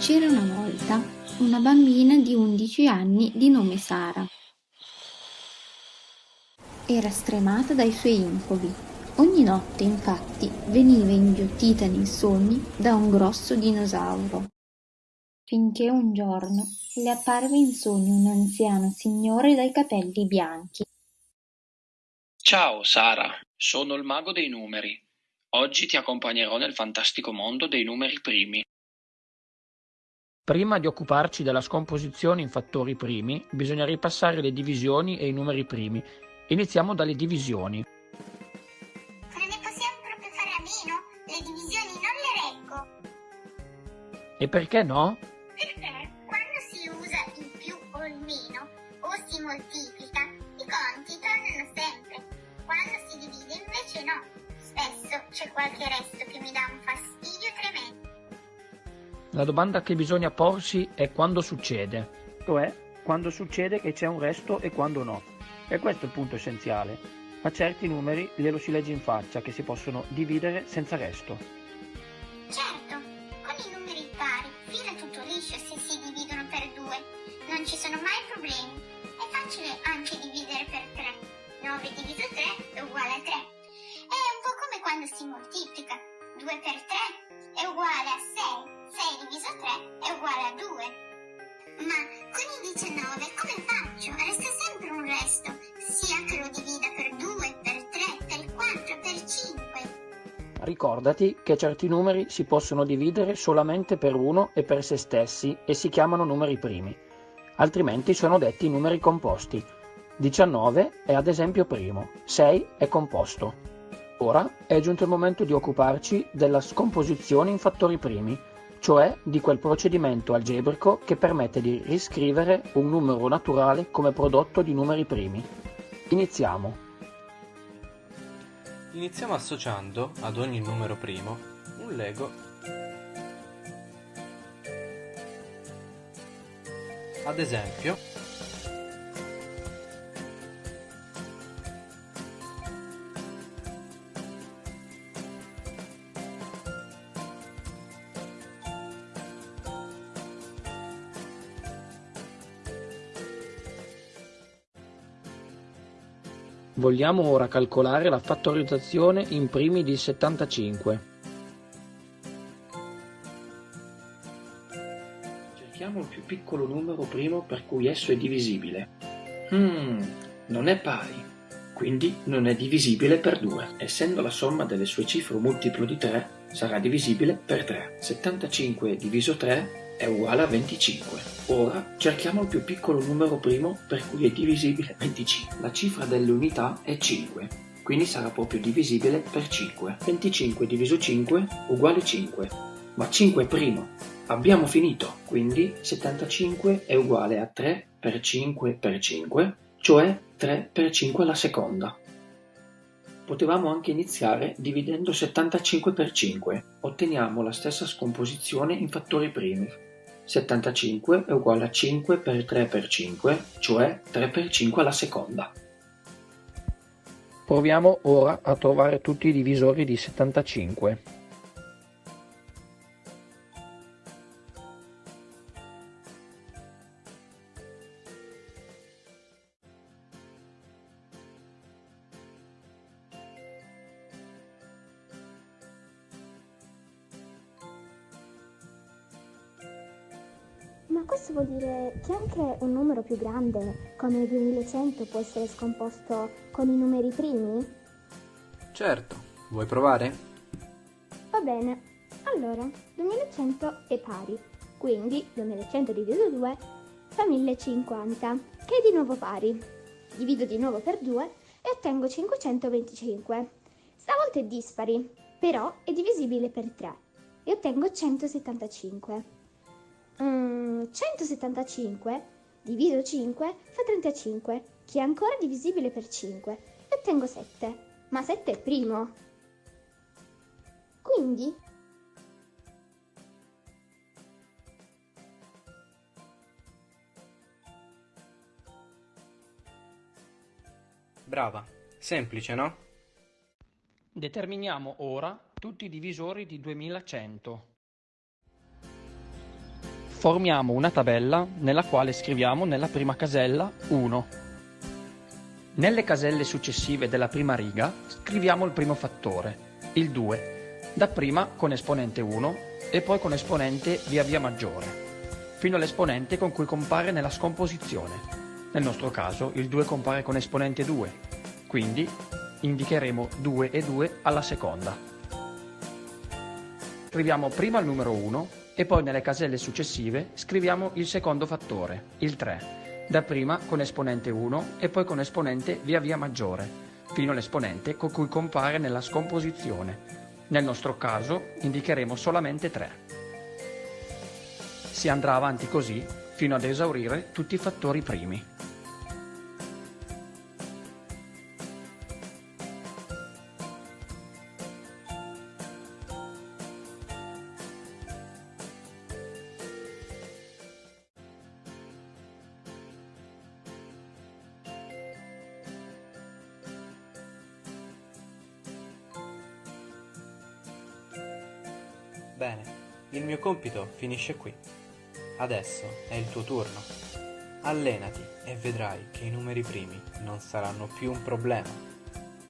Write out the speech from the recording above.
C'era una volta una bambina di 11 anni di nome Sara. Era stremata dai suoi incubi. Ogni notte, infatti, veniva inghiottita nei sogni da un grosso dinosauro. Finché un giorno le apparve in sogno un anziano signore dai capelli bianchi. Ciao Sara, sono il mago dei numeri. Oggi ti accompagnerò nel fantastico mondo dei numeri primi. Prima di occuparci della scomposizione in fattori primi, bisogna ripassare le divisioni e i numeri primi. Iniziamo dalle divisioni. Ma ne possiamo proprio fare a meno? Le divisioni non le reggo. E perché no? Perché quando si usa il più o il meno, o si moltiplica, i conti tornano sempre. Quando si divide invece no. Spesso c'è qualche resto che mi dà un fastidio tremendo. La domanda che bisogna porsi è quando succede. Cioè, quando succede che c'è un resto e quando no. E questo è il punto essenziale. A certi numeri glielo si legge in faccia che si possono dividere senza resto. Certo, con i numeri pari fila tutto liscio se si dividono per due. Non ci sono mai problemi. È facile anche dividere per 3. 9 diviso 3 è uguale a 3. È un po' come quando si moltiplica. 2 per 3 è uguale a 6. 6 diviso 3 è uguale a 2. Ma con i 19 come faccio? Resta sempre un resto, sia che lo divida per 2, per 3, per 4, per 5. Ricordati che certi numeri si possono dividere solamente per uno e per se stessi e si chiamano numeri primi, altrimenti sono detti numeri composti. 19 è ad esempio primo, 6 è composto. Ora è giunto il momento di occuparci della scomposizione in fattori primi, cioè di quel procedimento algebrico che permette di riscrivere un numero naturale come prodotto di numeri primi. Iniziamo. Iniziamo associando ad ogni numero primo un lego ad esempio Vogliamo ora calcolare la fattorizzazione in primi di 75. Cerchiamo il più piccolo numero primo per cui esso è divisibile. Hmm, non è pari, quindi non è divisibile per 2. Essendo la somma delle sue cifre un multiplo di 3, sarà divisibile per 3. 75 diviso 3 è uguale a 25. Ora cerchiamo il più piccolo numero primo per cui è divisibile 25. La cifra delle unità è 5, quindi sarà proprio divisibile per 5. 25 diviso 5 uguale 5, ma 5 è primo. Abbiamo finito, quindi 75 è uguale a 3 per 5 per 5, cioè 3 per 5 alla seconda. Potevamo anche iniziare dividendo 75 per 5, otteniamo la stessa scomposizione in fattori primi. 75 è uguale a 5 per 3 per 5, cioè 3 per 5 alla seconda. Proviamo ora a trovare tutti i divisori di 75. Ma questo vuol dire che anche un numero più grande, come il 2100, può essere scomposto con i numeri primi? Certo, vuoi provare? Va bene. Allora, 2100 è pari, quindi 2100 diviso 2 fa 1050, che è di nuovo pari. Divido di nuovo per 2 e ottengo 525. Stavolta è dispari, però è divisibile per 3 e ottengo 175. Mm, 175 diviso 5 fa 35, che è ancora divisibile per 5, e ottengo 7. Ma 7 è primo. Quindi Brava, semplice, no? Determiniamo ora tutti i divisori di 2100. Formiamo una tabella nella quale scriviamo nella prima casella 1. Nelle caselle successive della prima riga scriviamo il primo fattore, il 2, dapprima con esponente 1 e poi con esponente via via maggiore, fino all'esponente con cui compare nella scomposizione. Nel nostro caso il 2 compare con esponente 2, quindi indicheremo 2 e 2 alla seconda. Scriviamo prima il numero 1 e poi nelle caselle successive scriviamo il secondo fattore, il 3, dapprima con esponente 1 e poi con esponente via via maggiore, fino all'esponente con cui compare nella scomposizione. Nel nostro caso indicheremo solamente 3. Si andrà avanti così fino ad esaurire tutti i fattori primi. Bene, il mio compito finisce qui. Adesso è il tuo turno. Allenati e vedrai che i numeri primi non saranno più un problema.